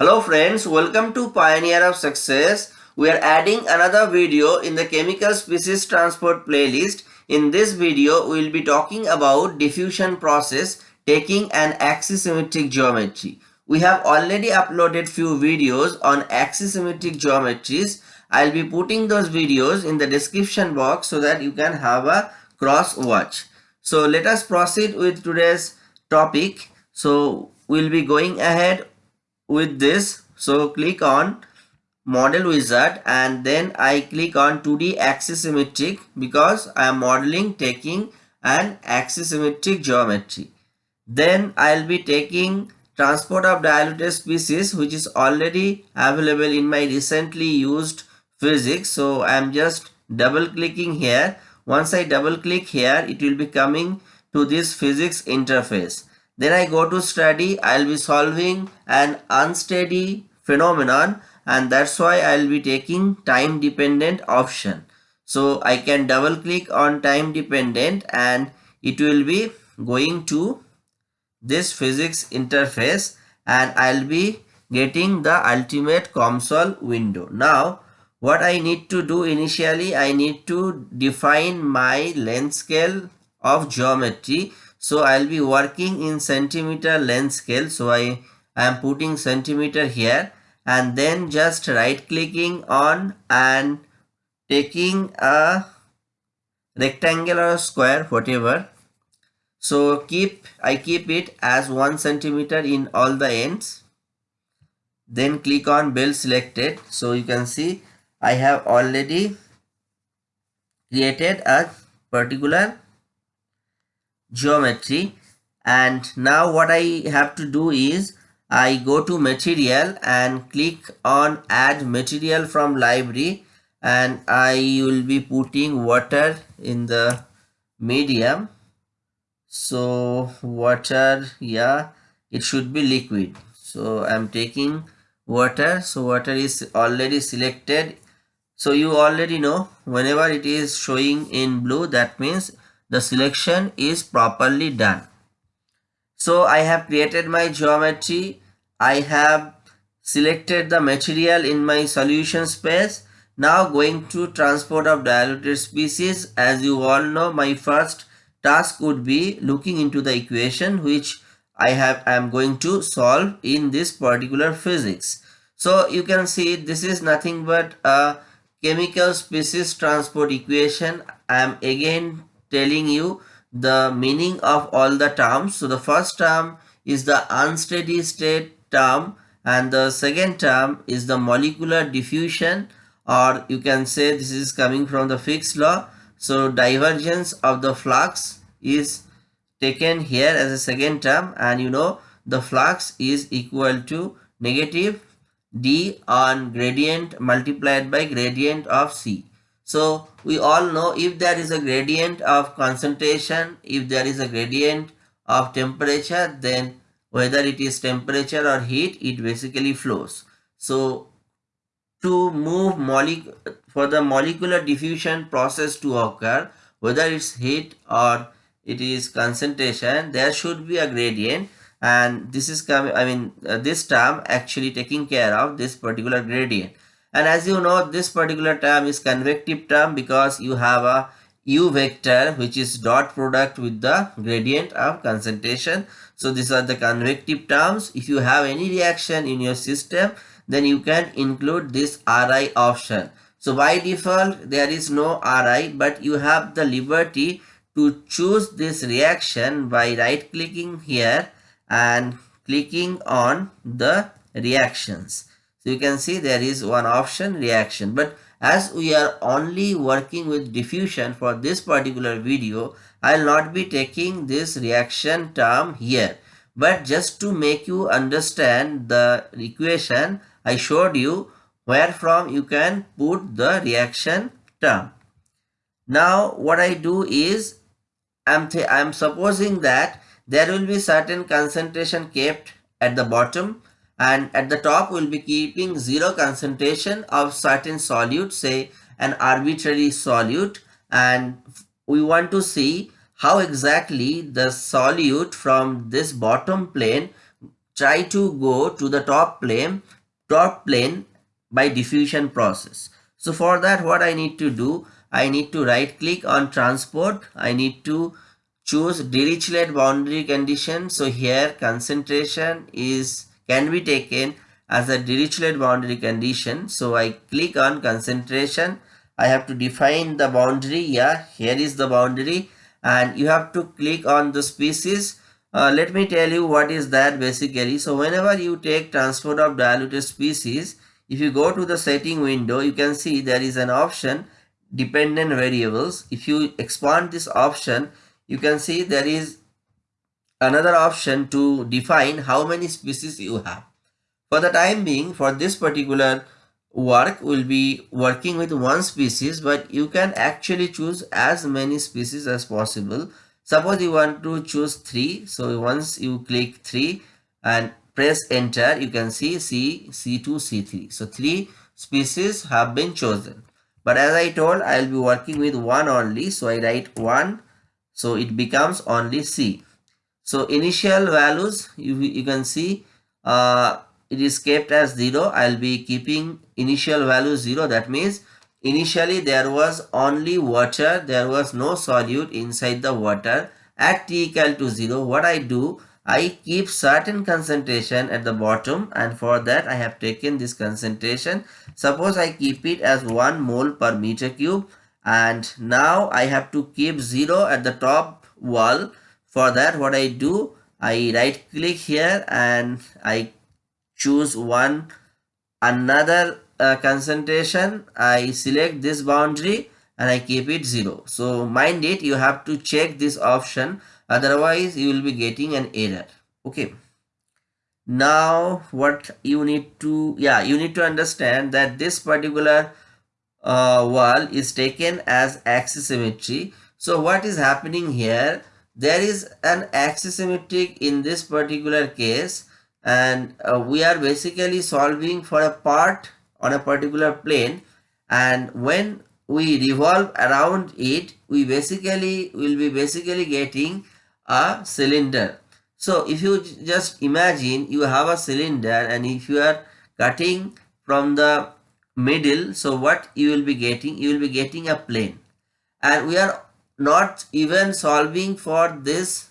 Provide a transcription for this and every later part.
Hello friends, welcome to Pioneer of Success. We are adding another video in the chemical species transport playlist. In this video, we will be talking about diffusion process taking an axisymmetric geometry. We have already uploaded few videos on axisymmetric geometries. I'll be putting those videos in the description box so that you can have a cross watch. So let us proceed with today's topic. So we'll be going ahead with this so click on model wizard and then I click on 2D axisymmetric because I am modeling taking an axisymmetric geometry. Then I'll be taking transport of diluted species which is already available in my recently used physics. So I'm just double clicking here. Once I double click here it will be coming to this physics interface. Then I go to study, I'll be solving an unsteady phenomenon and that's why I'll be taking time dependent option. So I can double click on time dependent and it will be going to this physics interface and I'll be getting the ultimate COMSOL window. Now what I need to do initially I need to define my length scale of geometry so I'll be working in centimeter length scale. So I am putting centimeter here and then just right clicking on and taking a rectangle or square whatever. So keep I keep it as one centimeter in all the ends. Then click on build selected. So you can see I have already created a particular geometry. And now what I have to do is I go to material and click on add material from library. And I will be putting water in the medium. So water yeah it should be liquid. So I'm taking water. So water is already selected. So you already know whenever it is showing in blue that means the selection is properly done. So I have created my geometry. I have selected the material in my solution space. Now going to transport of diluted species. As you all know, my first task would be looking into the equation which I have I am going to solve in this particular physics. So you can see this is nothing but a chemical species transport equation. I am again telling you the meaning of all the terms. So the first term is the unsteady state term and the second term is the molecular diffusion or you can say this is coming from the Fick's law. So divergence of the flux is taken here as a second term and you know the flux is equal to negative d on gradient multiplied by gradient of c. So we all know if there is a gradient of concentration, if there is a gradient of temperature, then whether it is temperature or heat, it basically flows. So to move for the molecular diffusion process to occur, whether it's heat or it is concentration, there should be a gradient and this is coming, I mean, uh, this term actually taking care of this particular gradient and as you know this particular term is convective term because you have a u vector which is dot product with the gradient of concentration. So these are the convective terms. If you have any reaction in your system then you can include this ri option. So by default there is no ri but you have the liberty to choose this reaction by right clicking here and clicking on the reactions you can see there is one option reaction. But as we are only working with diffusion for this particular video, I will not be taking this reaction term here. But just to make you understand the equation, I showed you where from you can put the reaction term. Now what I do is I'm, I'm supposing that there will be certain concentration kept at the bottom and at the top we'll be keeping zero concentration of certain solute say an arbitrary solute and we want to see how exactly the solute from this bottom plane try to go to the top plane, top plane by diffusion process. So for that what I need to do, I need to right click on transport. I need to choose Dirichlet boundary condition. So here concentration is can be taken as a Dirichlet boundary condition. So I click on concentration. I have to define the boundary. Yeah, here is the boundary and you have to click on the species. Uh, let me tell you what is that basically. So whenever you take transport of diluted species, if you go to the setting window, you can see there is an option dependent variables. If you expand this option, you can see there is another option to define how many species you have. For the time being, for this particular work, will be working with one species, but you can actually choose as many species as possible. Suppose you want to choose 3. So once you click 3 and press enter, you can see C, C2, C3. So 3 species have been chosen. But as I told, I will be working with one only. So I write 1. So it becomes only C. So initial values, you, you can see uh, it is kept as 0 i'll be keeping initial value 0 that means initially there was only water. There was no solute inside the water. At t equal to 0 what i do i keep certain concentration at the bottom. And for that i have taken this concentration. Suppose i keep it as 1 mole per meter cube. And now i have to keep 0 at the top wall for that what i do i right click here and i choose one another uh, concentration. I select this boundary and I keep it 0 so mind it you have to check this option. Otherwise you will be getting an error. Okay. Now what you need to yeah you need to understand that this particular uh, wall is taken as axisymmetry. So what is happening here there is an axisymmetric in this particular case and uh, we are basically solving for a part on a particular plane and when we revolve around it we basically will be basically getting a cylinder. So if you just imagine you have a cylinder and if you are cutting from the middle so what you will be getting you will be getting a plane. And we are not even solving for this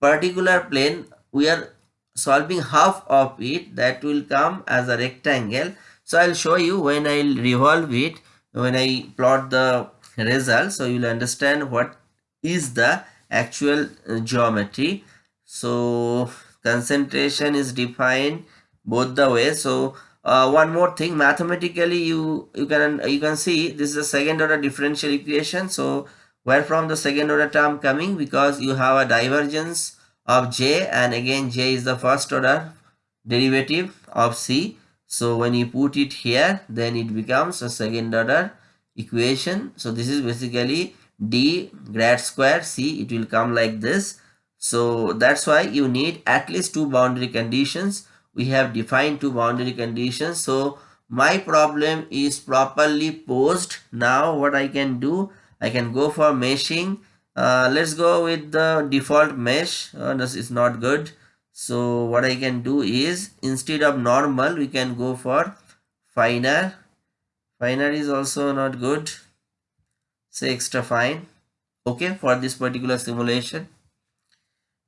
particular plane we are solving half of it that will come as a rectangle. So i'll show you when i'll revolve it when i plot the result. So you'll understand what is the actual geometry. So concentration is defined both the ways. So uh, one more thing mathematically you you can you can see this is a second order differential equation. So where from the second order term coming because you have a divergence of j and again j is the first order derivative of c. So when you put it here then it becomes a second order equation. So this is basically d grad square c. It will come like this. So that's why you need at least two boundary conditions. We have defined two boundary conditions. So my problem is properly posed. Now what i can do i can go for meshing. Uh, let's go with the default mesh. Uh, this is not good. So what I can do is instead of normal we can go for finer. Finer is also not good. Say extra fine. Okay for this particular simulation.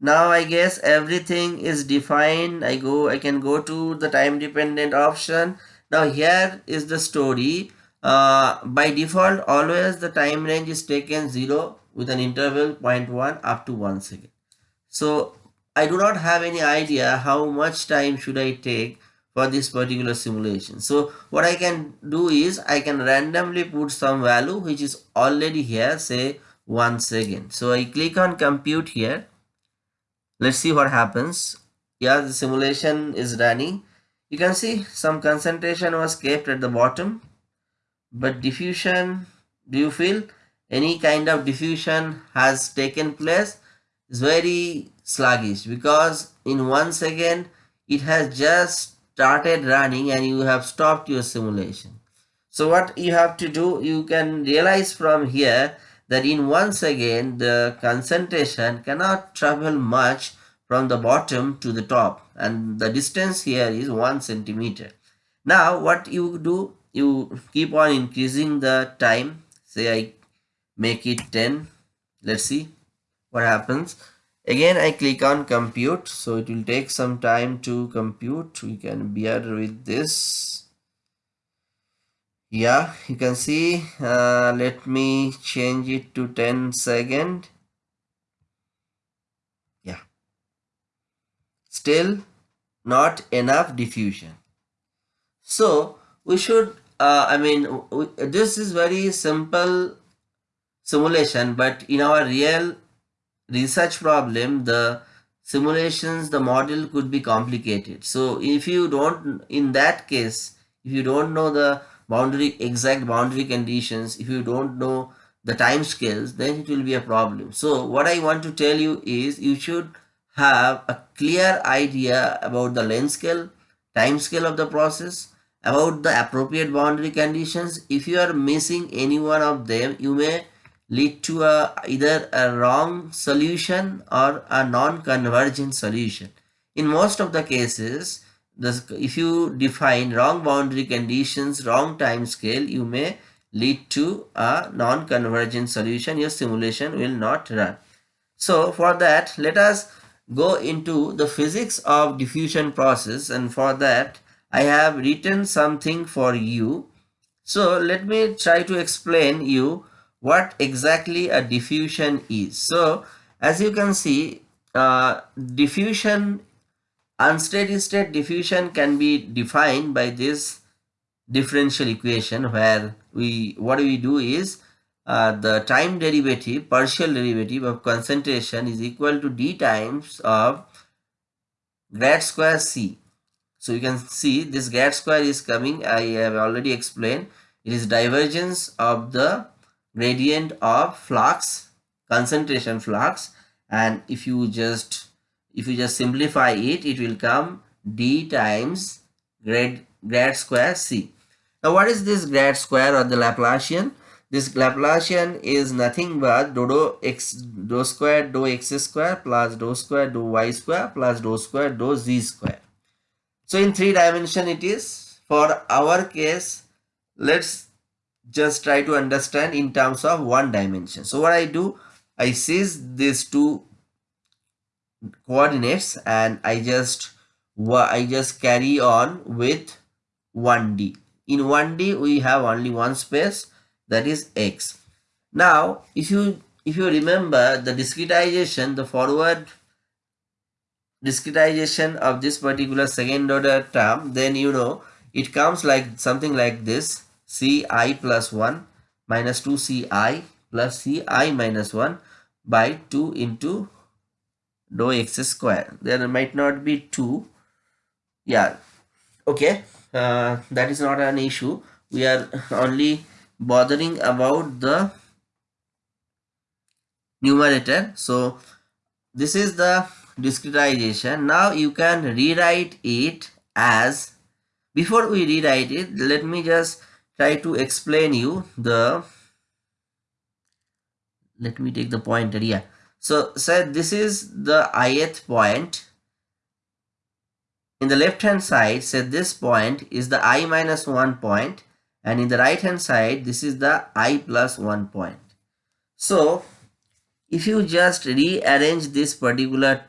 Now I guess everything is defined. I go I can go to the time dependent option. Now here is the story uh, by default always the time range is taken 0 with an interval 0.1 up to 1 second. So I do not have any idea how much time should I take for this particular simulation. So what I can do is I can randomly put some value which is already here say 1 second. So I click on compute here. Let's see what happens. Yeah, the simulation is running. You can see some concentration was kept at the bottom. But diffusion, do you feel any kind of diffusion has taken place is very sluggish because in one second it has just started running and you have stopped your simulation. So what you have to do, you can realize from here that in one second the concentration cannot travel much from the bottom to the top and the distance here is 1 centimeter. Now what you do, you keep on increasing the time. Say I make it 10. Let's see what happens. Again I click on compute. So it will take some time to compute. We can bear with this. Yeah, you can see. Uh, let me change it to 10 second yeah still not enough diffusion. So we should, uh, I mean, this is very simple simulation, but in our real research problem, the simulations, the model could be complicated. So if you don't, in that case, if you don't know the boundary, exact boundary conditions, if you don't know the time scales, then it will be a problem. So what I want to tell you is you should have a clear idea about the length scale, time scale of the process, about the appropriate boundary conditions. If you are missing any one of them, you may lead to a, either a wrong solution or a non-convergent solution. In most of the cases, this, if you define wrong boundary conditions, wrong time scale, you may lead to a non-convergent solution. Your simulation will not run. So for that, let us go into the physics of diffusion process and for that I have written something for you. So let me try to explain you what exactly a diffusion is. So as you can see uh, diffusion unsteady state diffusion can be defined by this differential equation where we what we do is uh, the time derivative, partial derivative of concentration is equal to d times of grad square c. So you can see this grad square is coming, I have already explained. It is divergence of the gradient of flux, concentration flux and if you just if you just simplify it, it will come d times grad, grad square c. Now what is this grad square or the Laplacian? This Laplacian is nothing but dou, dou x dou square dou x square plus dou square dou y square plus dou square dou z square. So in three dimension it is. For our case, let's just try to understand in terms of one dimension. So what I do, I seize these two coordinates and I just I just carry on with 1D. In 1D we have only one space that is x. Now, if you if you remember the discretization, the forward discretization of this particular second order term, then you know it comes like something like this ci plus 1 minus 2ci plus ci minus 1 by 2 into dou x square. There might not be 2. Yeah, okay, uh, that is not an issue. We are only bothering about the numerator so this is the discretization. Now you can rewrite it as before we rewrite it let me just try to explain you the let me take the pointer yeah so say this is the ith point. In the left hand side say this point is the i minus 1 point and in the right hand side this is the i plus 1 point. So if you just rearrange this particular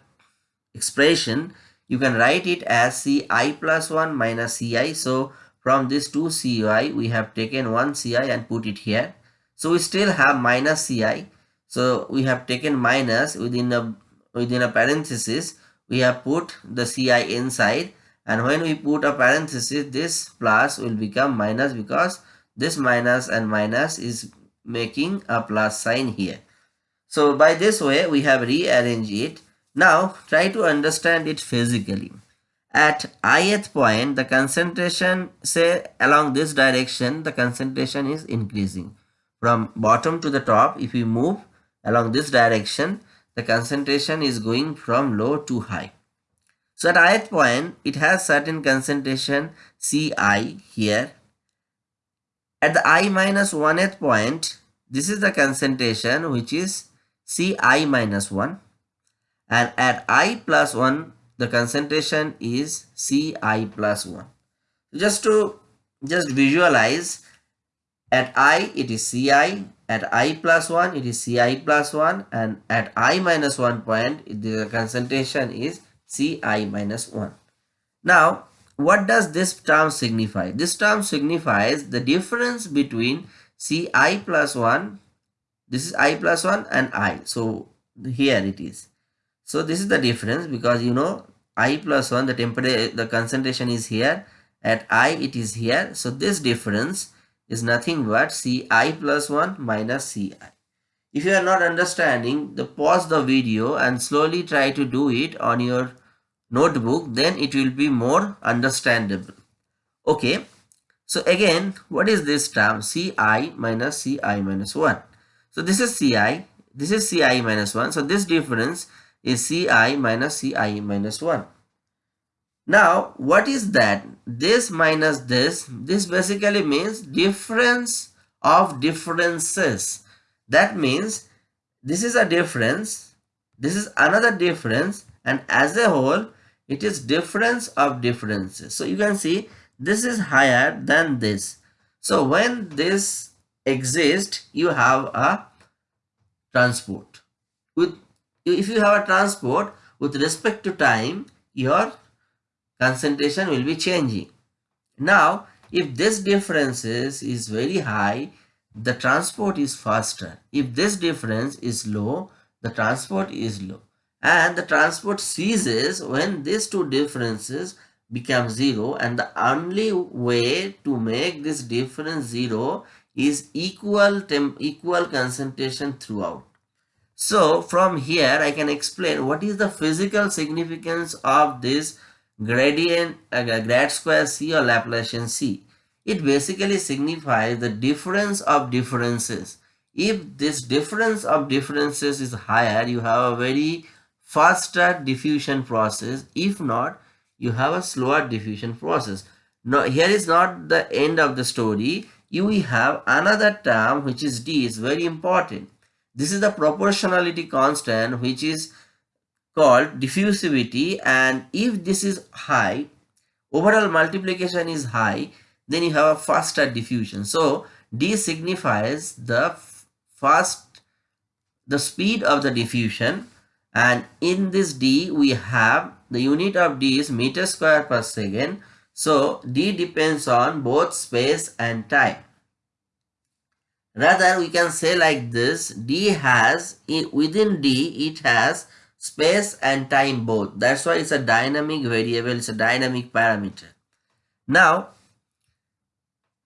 expression you can write it as ci plus 1 minus ci so from this 2 ci we have taken 1 ci and put it here. So we still have minus ci so we have taken minus within a within a parenthesis. We have put the ci inside. And when we put a parenthesis this plus will become minus because this minus and minus is making a plus sign here. So by this way we have rearranged it. Now try to understand it physically. At ith point the concentration say along this direction the concentration is increasing. From bottom to the top if we move along this direction the concentration is going from low to high. So at ith point, it has certain concentration Ci here. At the i minus 1th point, this is the concentration which is Ci minus 1. And at i plus 1 the concentration is ci plus 1 just to just visualize at i it is ci at i plus 1 it is ci plus 1 and at i minus 1 point the concentration is ci minus 1 now what does this term signify? This term signifies the difference between ci plus 1 this is i plus 1 and i. So here it is so this is the difference because you know i plus 1 the temperature the concentration is here. At i it is here. So this difference is nothing but ci plus 1 minus ci if you are not understanding the pause the video and slowly try to do it on your notebook then it will be more understandable. Okay. So again what is this term? Ci minus ci minus 1 so this is ci this is ci minus 1 so this difference is ci minus ci minus 1 now what is that? This minus this this basically means difference of differences. That means this is a difference this is another difference and as a whole it is difference of differences. So you can see this is higher than this. So when this exists you have a transport with if you have a transport with respect to time your concentration will be changing. Now if this differences is very high the transport is faster. If this difference is low the transport is low. And the transport ceases when these two differences become zero and the only way to make this difference zero is equal temp equal concentration throughout so from here i can explain what is the physical significance of this gradient uh, grad square c or laplacian c it basically signifies the difference of differences if this difference of differences is higher you have a very faster diffusion process. If not, you have a slower diffusion process. Now, here is not the end of the story. You have another term which is D is very important. This is the proportionality constant which is called diffusivity. And if this is high, overall multiplication is high, then you have a faster diffusion. So, D signifies the fast, the speed of the diffusion. And in this d we have the unit of d is meter square per second. So d depends on both space and time rather we can say like this d has within d it has space and time both. That's why it's a dynamic variable it's a dynamic parameter. Now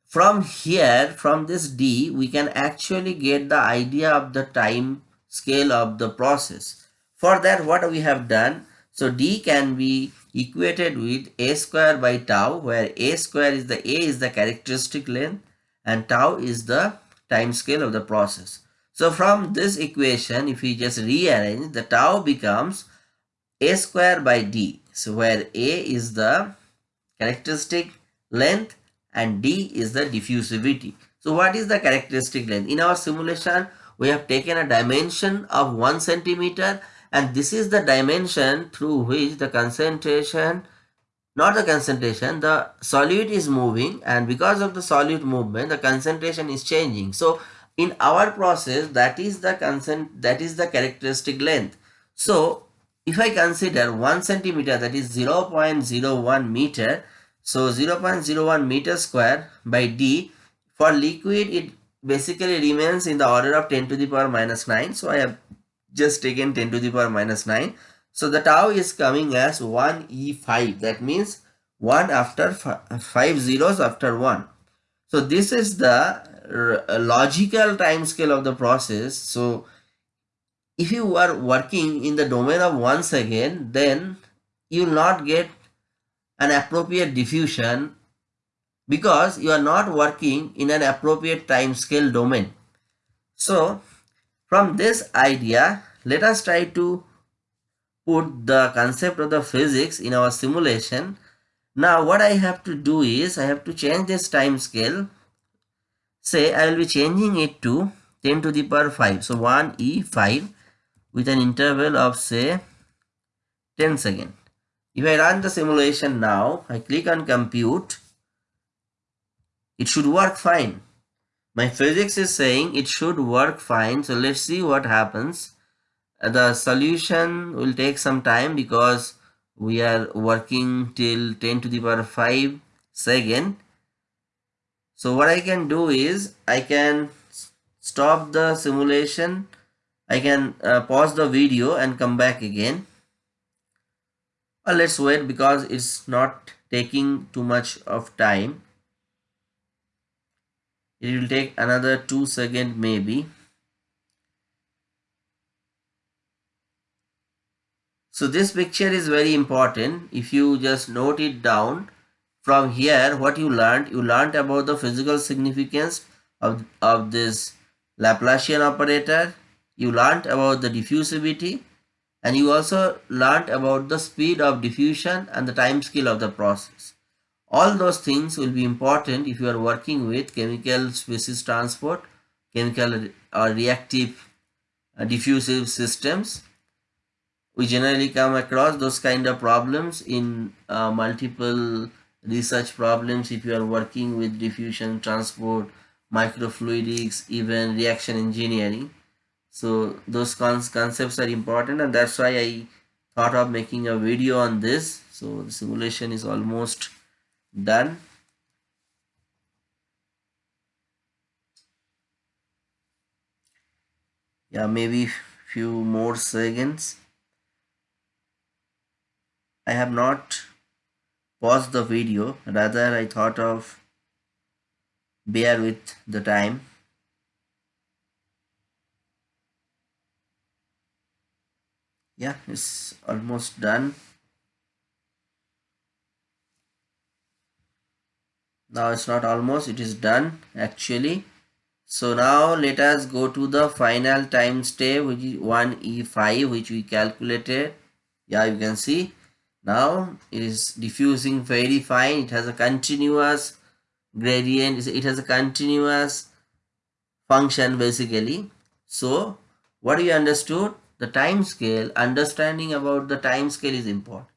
from here from this d we can actually get the idea of the time scale of the process. For that what we have done, so d can be equated with a square by tau where a square is the a is the characteristic length and tau is the time scale of the process. So from this equation if we just rearrange the tau becomes a square by d. So where a is the characteristic length and d is the diffusivity. So what is the characteristic length? In our simulation we have taken a dimension of 1 centimeter and this is the dimension through which the concentration not the concentration the solute is moving and because of the solute movement the concentration is changing. So in our process that is the consent that is the characteristic length. So if i consider 1 centimeter that is 0 0.01 meter so 0 0.01 meter square by d for liquid it basically remains in the order of 10 to the power minus 9 so i have just taken 10 to the power minus 9. So the tau is coming as 1e5 that means 1 after 5 zeros after 1. So this is the logical time scale of the process. So if you are working in the domain of 1 second then you will not get an appropriate diffusion because you are not working in an appropriate time scale domain. So from this idea, let us try to put the concept of the physics in our simulation. Now what I have to do is I have to change this time scale. Say I will be changing it to 10 to the power 5. So 1e5 with an interval of say 10 seconds. If I run the simulation now, I click on compute, it should work fine. My physics is saying it should work fine. So let's see what happens. The solution will take some time because we are working till 10 to the power 5 second. So what I can do is I can stop the simulation. I can uh, pause the video and come back again. Well, let's wait because it's not taking too much of time it will take another two second maybe so this picture is very important. If you just note it down from here what you learned you learned about the physical significance of, of this Laplacian operator. You learned about the diffusivity and you also learned about the speed of diffusion and the time scale of the process. All those things will be important if you are working with chemical species transport, chemical or reactive uh, diffusive systems. We generally come across those kind of problems in uh, multiple research problems if you are working with diffusion transport, microfluidics, even reaction engineering. So those concepts are important and that's why I thought of making a video on this. So the simulation is almost done yeah maybe few more seconds I have not paused the video. Rather I thought of bear with the time. Yeah it's almost done. Now it's not almost it is done actually. So now let us go to the final time step which is 1e5 which we calculated. Yeah you can see now it is diffusing very fine it has a continuous gradient it has a continuous function basically so what we understood the time scale understanding about the time scale is important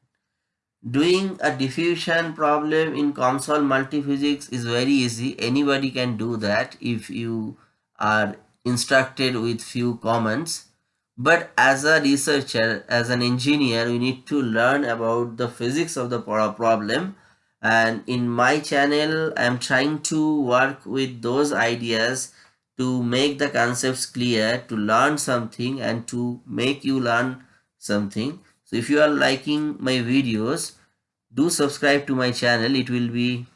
Doing a diffusion problem in COMSOL multiphysics is very easy. Anybody can do that if you are instructed with few comments. But as a researcher, as an engineer, you need to learn about the physics of the problem. And in my channel, I'm trying to work with those ideas to make the concepts clear, to learn something and to make you learn something. So if you are liking my videos, do subscribe to my channel. It will be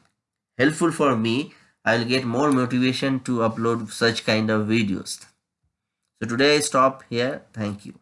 helpful for me. I will get more motivation to upload such kind of videos. So today I stop here. Thank you.